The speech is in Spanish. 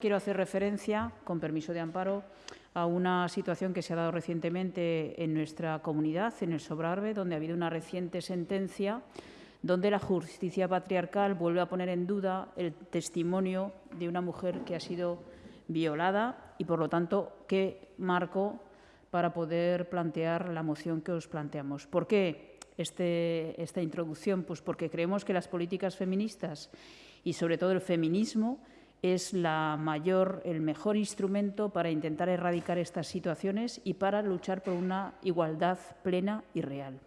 Quiero hacer referencia, con permiso de amparo, a una situación que se ha dado recientemente en nuestra comunidad, en el Sobrarbe, donde ha habido una reciente sentencia donde la justicia patriarcal vuelve a poner en duda el testimonio de una mujer que ha sido violada y, por lo tanto, qué marco para poder plantear la moción que os planteamos. ¿Por qué este, esta introducción? Pues porque creemos que las políticas feministas y, sobre todo, el feminismo es la mayor, el mejor instrumento para intentar erradicar estas situaciones y para luchar por una igualdad plena y real.